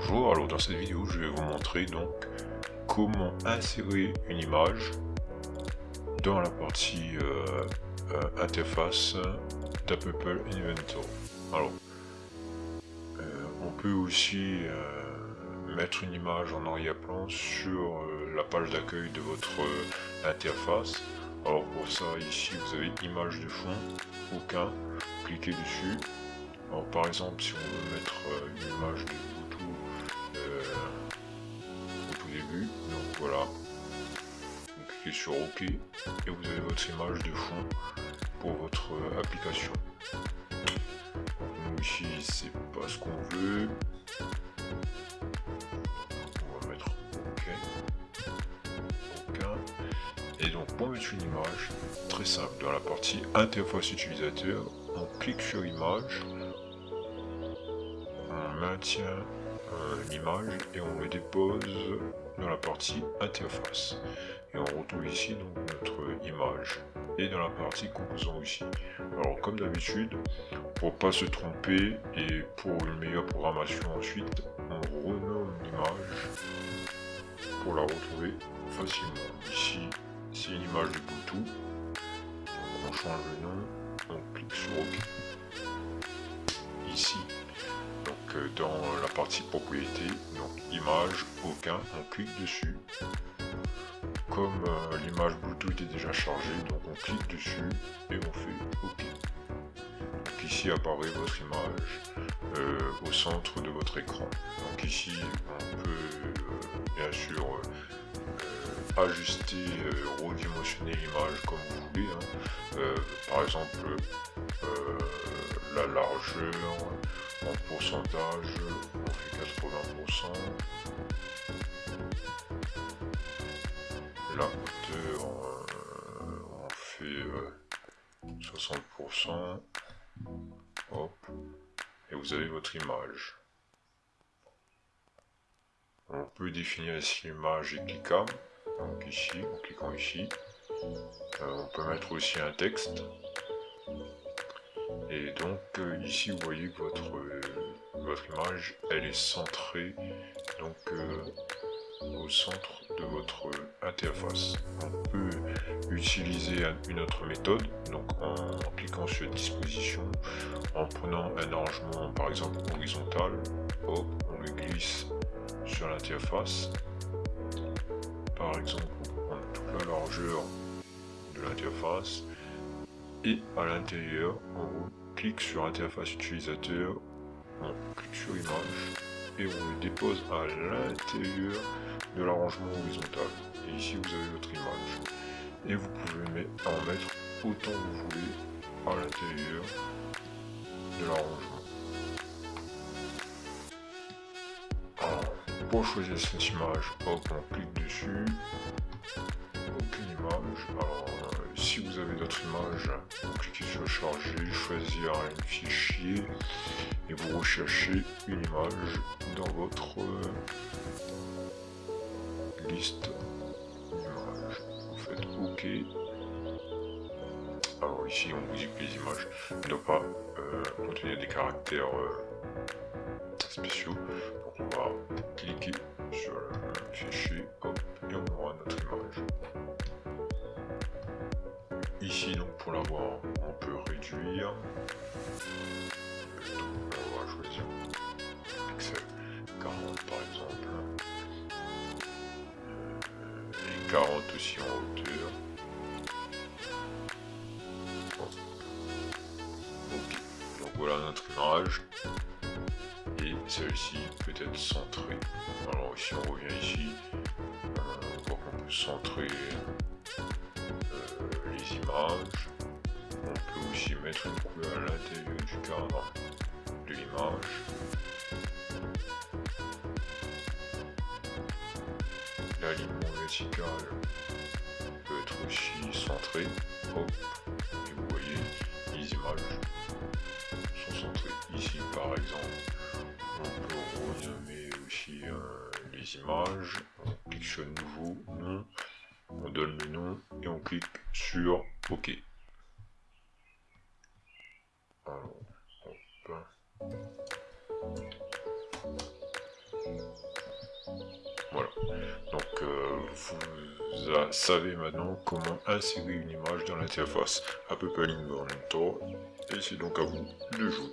Bonjour, alors dans cette vidéo je vais vous montrer donc comment insérer une image dans la partie euh, euh, interface d'Apple Inventor. Alors, euh, on peut aussi mettre une image en arrière-plan sur la page d'accueil de votre interface. Alors pour ça, ici vous avez image de fond, aucun, cliquez dessus. Alors par exemple, si on veut mettre une image de voilà. Vous cliquez sur OK et vous avez votre image de fond pour votre euh, application. Nous ici c'est pas ce qu'on veut. On va mettre OK. OK. Et donc pour mettre une image, très simple, dans la partie interface utilisateur, on clique sur image, on maintient l'image et on le dépose dans la partie interface. Et on retrouve ici donc notre image et dans la partie composant aussi. Alors comme d'habitude, pour pas se tromper et pour une meilleure programmation ensuite, on renomme l'image pour la retrouver facilement. Ici, c'est une image de Bluetooth. on change le nom, on clique sur OK. Ici, dans la partie propriété, aucun, on clique dessus. Comme euh, l'image Bluetooth est déjà chargée, donc on clique dessus et on fait OK. Donc ici apparaît votre image euh, au centre de votre écran. Donc ici on peut euh, bien sûr ajuster, redimensionner l'image comme vous voulez. Hein. par exemple la largeur, en pourcentage, on fait 80%. La hauteur, euh, on fait 60%. Euh, Hop. Et vous avez votre image. On peut définir ici l'image est cliquable. Donc ici, en cliquant ici. Euh, on peut mettre aussi un texte. Et donc euh, ici vous voyez que votre, euh, votre image elle est centrée donc euh, au centre de votre interface. On peut utiliser une autre méthode, donc en cliquant sur disposition, en prenant un arrangement par exemple horizontal, hop, on le glisse sur l'interface. Par exemple, on prend toute la largeur de l'interface et à l'intérieur, on clique sur interface utilisateur, on clique sur image et on le dépose à l'intérieur de l'arrangement horizontal. Et ici vous avez votre image. Et vous pouvez en mettre autant que vous voulez à l'intérieur de l'arrangement. pour choisir cette image, on clique dessus, aucune image. Si vous avez d'autres images, vous cliquez sur charger, choisir un fichier et vous recherchez une image dans votre liste d'images. Vous faites OK. Alors ici on vous dit que les images ne doivent pas euh, contenir des caractères euh, spéciaux. Donc on va cliquer sur le fichier et on aura notre image. Donc pour l'avoir, on peut réduire. On va choisir pixel 40 par exemple. Euh, et 40 aussi en hauteur. Donc voilà notre image. Et celle-ci peut être centrée. Alors si on revient ici, on voit peut centrer On peut aussi mettre une couleur à l'intérieur du cadre de l'image. L'alignement vertical peut être aussi centré. Hop. Et vous voyez, les images sont centrées. Ici par exemple, on peut renommer aussi euh, les images. On clique sur nouveau, on donne le nom et on clique sur Ok. Alors, hop. Voilà. Donc, euh, vous savez maintenant comment insérer une image dans l'interface. À peu près en même temps. Et c'est donc à vous de jouer.